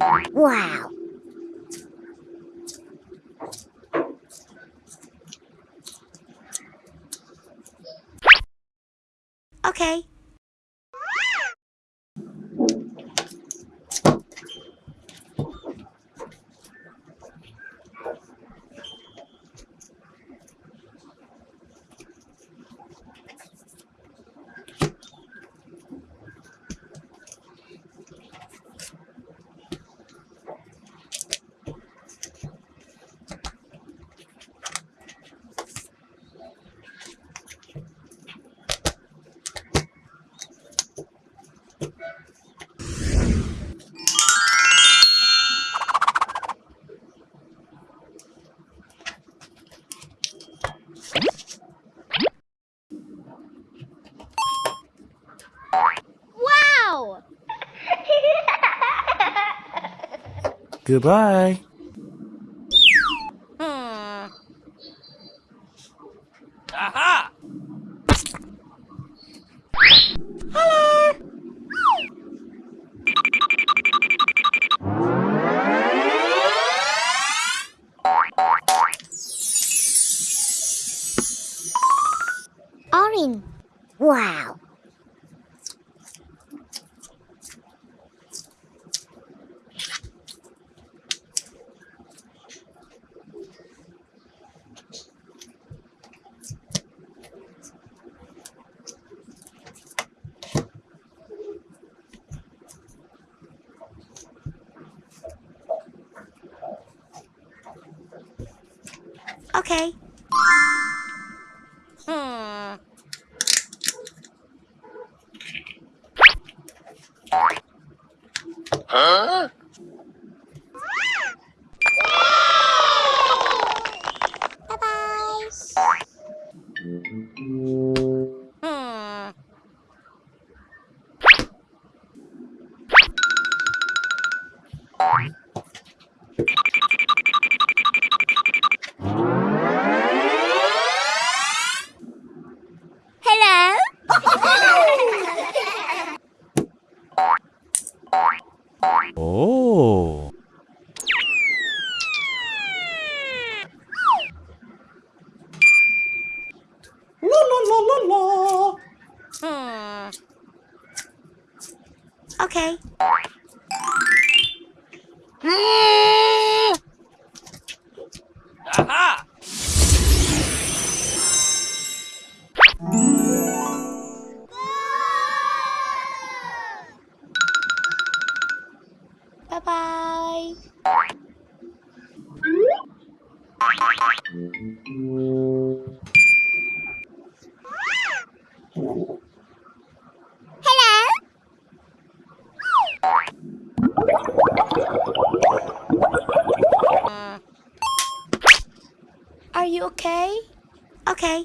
Wow. Okay. Wow! Goodbye. Aha! Orange. Wow. Okay. Hmm. Bye-bye. OK。啊哈！拜拜。Are you okay? Okay.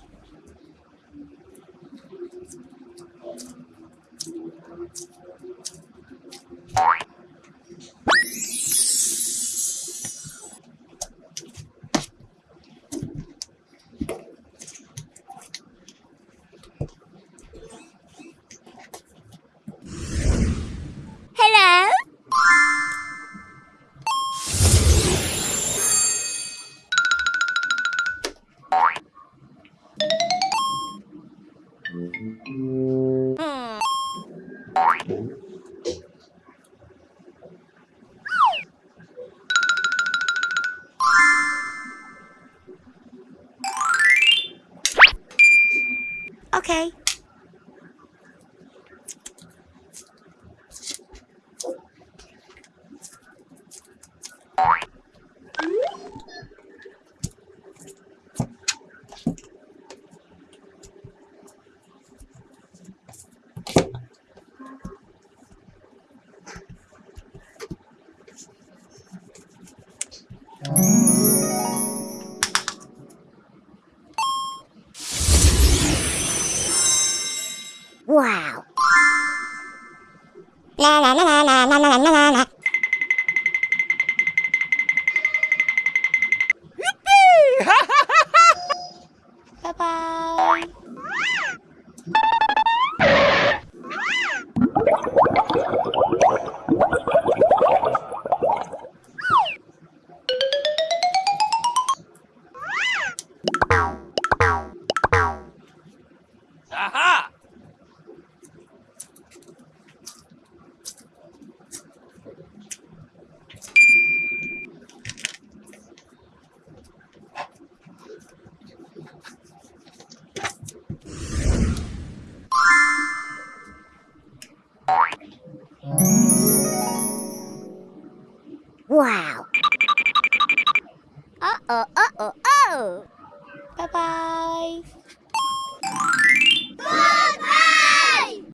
Okay. Wow. La la la la la la la la la 哇哦！哦哦哦哦哦！拜拜。